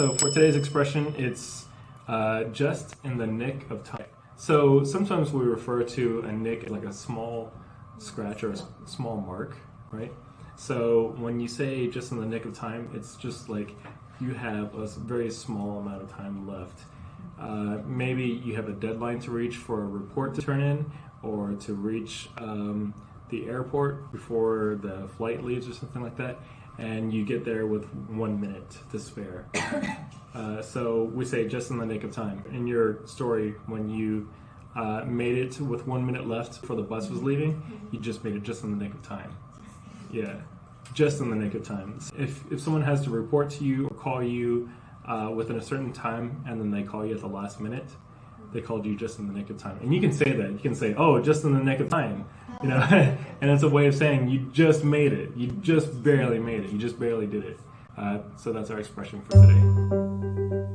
So for today's expression, it's uh, just in the nick of time. So sometimes we refer to a nick like a small scratch or a small mark, right? So when you say just in the nick of time, it's just like you have a very small amount of time left. Uh, maybe you have a deadline to reach for a report to turn in or to reach um, the airport before the flight leaves or something like that and you get there with one minute to spare. Uh, so we say just in the nick of time. In your story, when you uh, made it with one minute left before the bus was leaving, you just made it just in the nick of time. Yeah, just in the nick of time. If, if someone has to report to you or call you uh, within a certain time and then they call you at the last minute, they called you just in the nick of time. And you can say that. You can say, oh, just in the nick of time. You know, and it's a way of saying you just made it. You just barely made it. You just barely did it. Uh, so that's our expression for today.